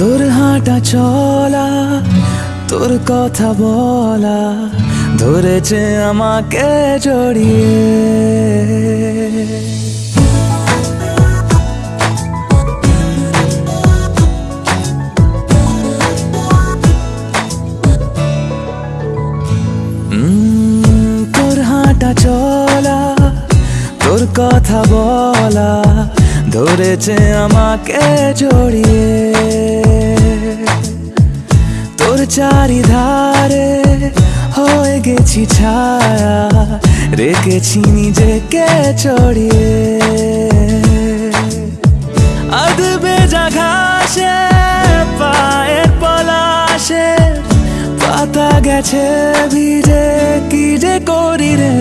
তোর হাঁটা চলা, তোর কথা বলা ধরেছে আমাকে জড়িয়ে। তোর হাঁটা চলা, তোর কথা বলা ধরেছে আমাকে জড়িয়ে। তোর চারিধারে হয়ে গেছি ছায়া, রেখেছি নিজেকে চড়িয়ে। আদবে ঘাসে, পায়ের পলাশে, পাতা গেছে ভিজে, কি যে করি রে?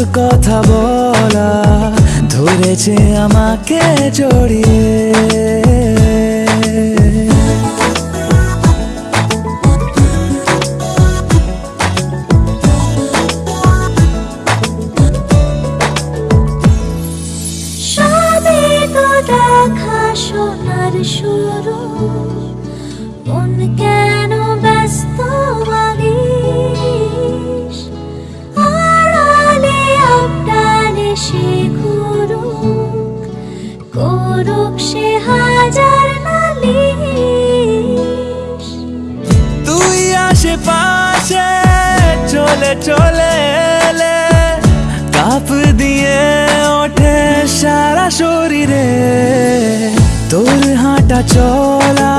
তোর কথা বলা ধরেছে আমাকে জড়িয়ে। করুক সে আশেপাশে চলে চলে এলে কাপ দিয়ে ওঠে সারা শরীরে। তোর হাঁটা চলা,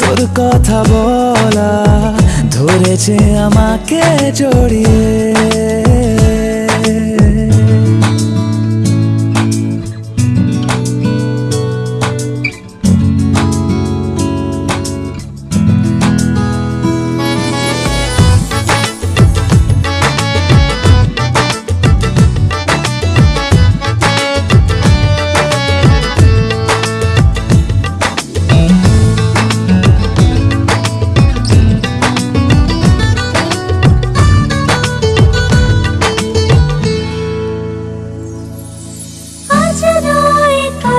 তোর কথা বলা, ধরেছে আমাকে জড়িয়ে।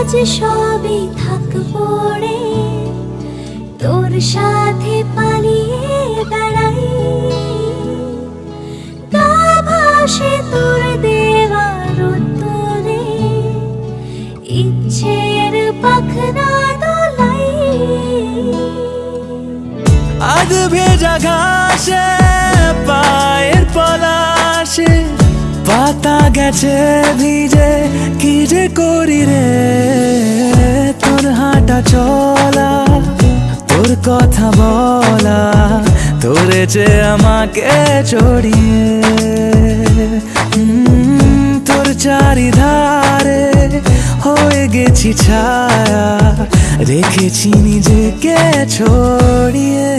কাজ সবই থাক পড়ে তোর সাথে পালিয়ে বেড়াই। গা ভাসে তোর দেওয়ার উত্তরে, ইচ্ছের পাখনা দোলাই। আধ ভেজা ঘাসে, পায়ের পলাশে পাতা গেছে ভিজে, কি যে করি রে? তোর হাঁটা চলা, তোর কথা বলা ধরেছে আমাকে চড়িয়ে তোর চারিধারে হয়ে গেছি ছায়া, রেখেছি নিজেকে ছড়িয়ে।